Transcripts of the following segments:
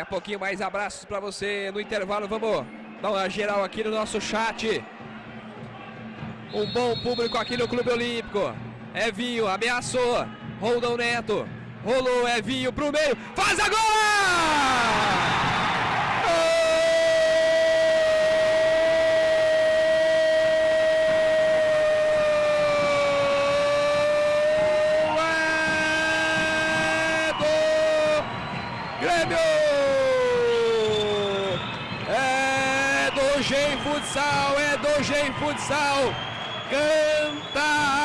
Daqui a pouquinho mais abraços para você no intervalo. Vamos dar uma geral aqui no nosso chat. Um bom público aqui no Clube Olímpico. Evinho ameaçou. Roldão Neto. Rolou Evinho pro meio. Faz agora! Grêmio! Do Gen Futsal, é do Gen Futsal. Canta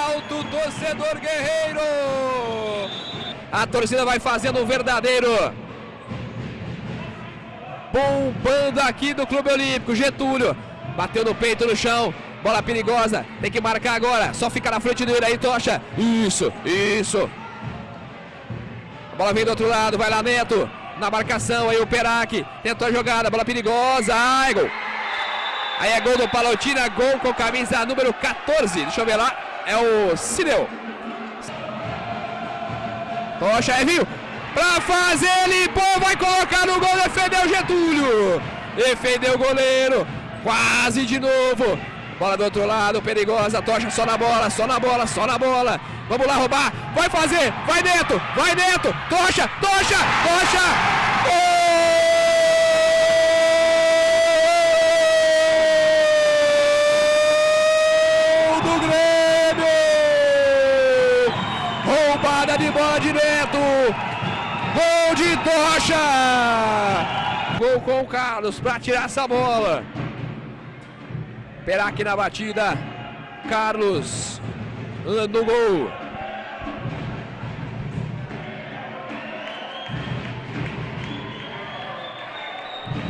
alto, torcedor guerreiro. A torcida vai fazendo um verdadeiro bombando aqui do Clube Olímpico. Getúlio bateu no peito no chão. Bola perigosa, tem que marcar agora. Só fica na frente dele aí, Tocha. Isso, isso. A bola vem do outro lado, vai lá Neto na marcação, aí o Perac tentou a jogada, bola perigosa, ai, gol. Aí é gol do Palotina, gol com camisa número 14, deixa eu ver lá, é o Cineu. Tocha, é viu, pra fazer, limpou, vai colocar no gol, defendeu Getúlio. Defendeu o goleiro, quase de novo. Bola do outro lado, perigosa, tocha só na bola, só na bola, só na bola. Vamos lá roubar, vai fazer, vai dentro, vai dentro, tocha, tocha, tocha. Bola de Neto. Gol de tocha. Gol com o Carlos para tirar essa bola. Perac na batida. Carlos no gol.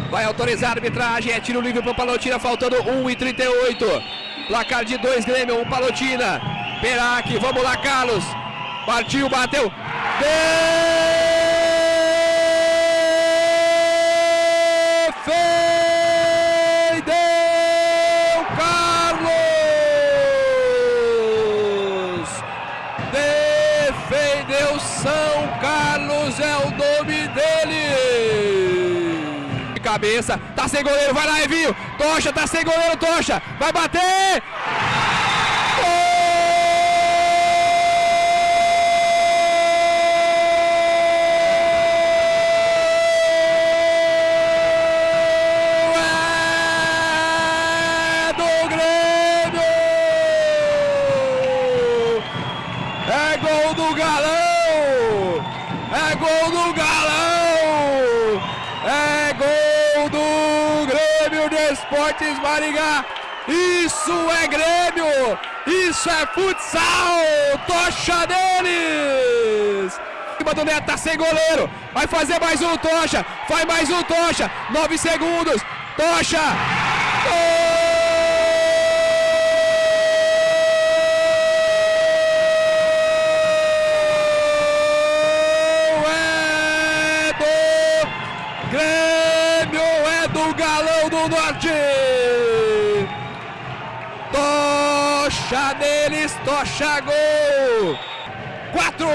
Vai autorizar a arbitragem. É tiro livre para o Palotina, faltando 1 e 38. Placar de 2 Grêmio, 1 um Palotina. Perac, vamos lá, Carlos. Partiu, bateu. defendeu São Carlos, é o nome dele. De cabeça, tá sem goleiro, vai lá, Evinho. Tocha, tá sem goleiro, Tocha. Vai bater. Gol do Galão! É gol do Galão! É gol do Grêmio de Esportes Maringá! Isso é Grêmio! Isso é futsal! Tocha deles! do Neto tá sem goleiro, vai fazer mais um Tocha, faz mais um Tocha, nove segundos, Tocha! Galão do Norte. Tocha deles, tocha gol. Quatro.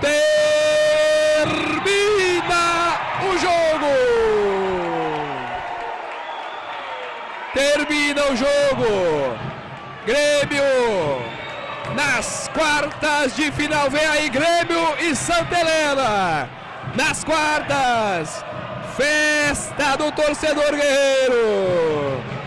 Termina o jogo. Termina o jogo. Grêmio nas quartas de final. Vem aí Grêmio e Santa Helena nas quartas. Festa do torcedor guerreiro.